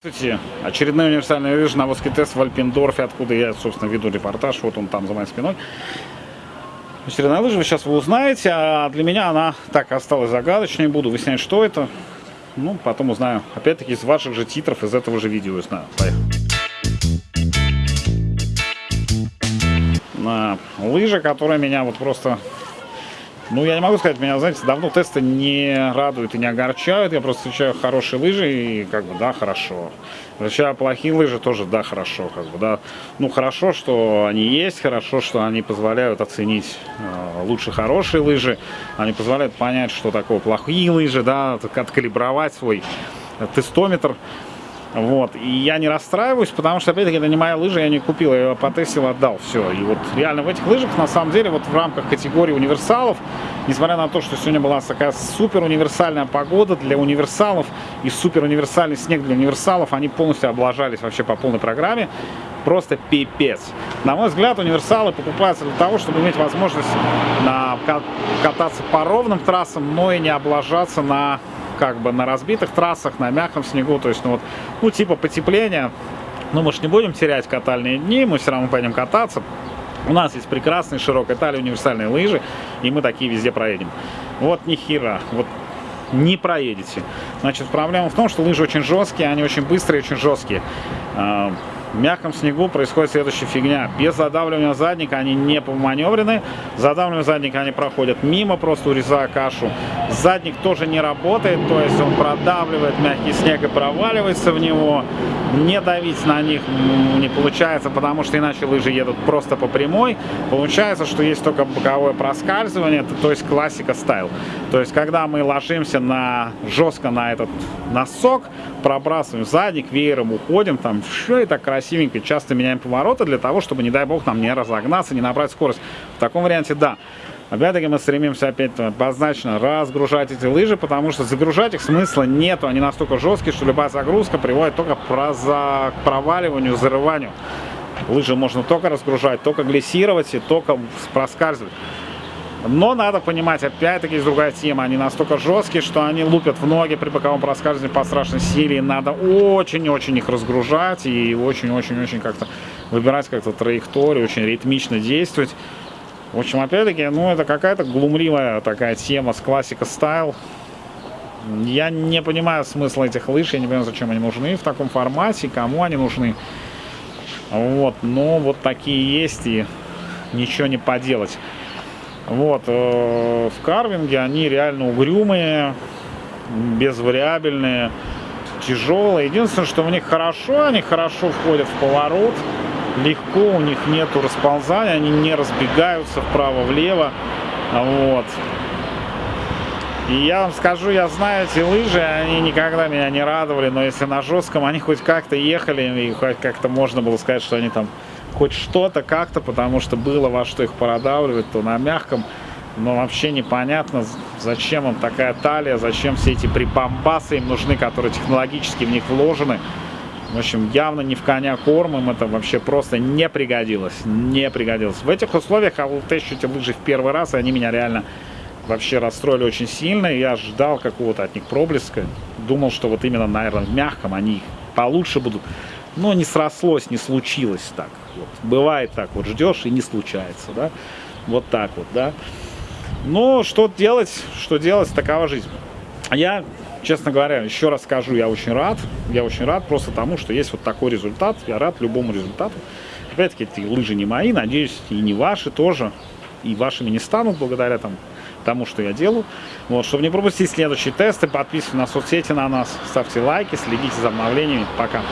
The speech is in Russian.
Здравствуйте. Очередной универсальный лыж на Воский тест в Альпендорфе, откуда я, собственно, веду репортаж. Вот он там за моей спиной. Очередная лыжа, вы сейчас вы узнаете, а для меня она так осталась загадочной. Буду выяснять, что это. Ну, потом узнаю. Опять-таки, из ваших же титров, из этого же видео узнаю. Поехали. На лыжа, которая меня вот просто ну, я не могу сказать, меня, знаете, давно тесты не радуют и не огорчают. Я просто встречаю хорошие лыжи и, как бы, да, хорошо. Встречаю плохие лыжи тоже, да, хорошо, как бы, да. Ну, хорошо, что они есть, хорошо, что они позволяют оценить э, лучше хорошие лыжи. Они позволяют понять, что такое плохие лыжи, да, откалибровать свой тестометр. Вот. И я не расстраиваюсь, потому что, опять-таки, это не моя лыжа, я не купил, я ее потестил, отдал, все. И вот реально в этих лыжах, на самом деле, вот в рамках категории универсалов, несмотря на то, что сегодня была такая супер универсальная погода для универсалов и супер универсальный снег для универсалов, они полностью облажались вообще по полной программе. Просто пипец. На мой взгляд, универсалы покупаются для того, чтобы иметь возможность на, кататься по ровным трассам, но и не облажаться на как бы на разбитых трассах, на мягком снегу, то есть, ну вот, ну типа потепления. Ну мы же не будем терять катальные дни, мы все равно пойдем кататься. У нас есть прекрасные широкой талии универсальные лыжи, и мы такие везде проедем. Вот ни хера, вот не проедете. Значит, проблема в том, что лыжи очень жесткие, они очень быстрые, очень жесткие. В мягком снегу происходит следующая фигня. Без задавливания задника они не поманеврены. Задавливание задника они проходят мимо, просто урезая кашу. Задник тоже не работает, то есть он продавливает мягкий снег и проваливается в него. Не давить на них не получается, потому что иначе лыжи едут просто по прямой. Получается, что есть только боковое проскальзывание, то есть классика стайл. То есть когда мы ложимся на жестко на этот носок, пробрасываем задник, веером уходим, там все и так красивенько, часто меняем повороты для того, чтобы, не дай бог, нам не разогнаться, не набрать скорость. В таком варианте, да. Опять-таки мы стремимся опять однозначно разгружать эти лыжи, потому что загружать их смысла нету. Они настолько жесткие, что любая загрузка приводит только к проваливанию, зарыванию. Лыжи можно только разгружать, только глиссировать и только проскальзывать. Но надо понимать, опять-таки, есть другая тема. Они настолько жесткие, что они лупят в ноги при боковом проскальзывании по страшной силе. И надо очень-очень их разгружать и очень-очень-очень как-то выбирать как-то траекторию, очень ритмично действовать. В общем, опять-таки, ну, это какая-то глумливая такая тема с классика стайл. Я не понимаю смысла этих лыж, я не понимаю, зачем они нужны в таком формате, кому они нужны. Вот, но вот такие есть, и ничего не поделать. Вот, э, в карвинге они реально угрюмые, безвариабельные, тяжелые. Единственное, что в них хорошо, они хорошо входят в поворот, легко, у них нету расползания, они не разбегаются вправо-влево. Вот. И я вам скажу, я знаю эти лыжи, они никогда меня не радовали, но если на жестком они хоть как-то ехали, и хоть как-то можно было сказать, что они там хоть что-то как-то, потому что было во что их продавливать, то на мягком, но вообще непонятно, зачем им такая талия, зачем все эти припамбасы им нужны, которые технологически в них вложены. В общем, явно не в коня корм, им это вообще просто не пригодилось, не пригодилось. В этих условиях я тещу эти лыжи в первый раз, и они меня реально вообще расстроили очень сильно. Я ждал какого-то от них проблеска, думал, что вот именно, наверное, в мягком они получше будут но не срослось, не случилось так. Вот. Бывает так, вот ждешь и не случается, да, вот так вот, да. Но что делать, что делать, такова жизнь. Я, честно говоря, еще раз скажу, я очень рад, я очень рад просто тому, что есть вот такой результат, я рад любому результату. Опять-таки, эти лыжи не мои, надеюсь, и не ваши тоже, и вашими не станут благодаря там, тому, что я делаю. Вот, чтобы не пропустить следующие тесты, подписывайтесь на соцсети на нас, ставьте лайки, следите за обновлениями. Пока!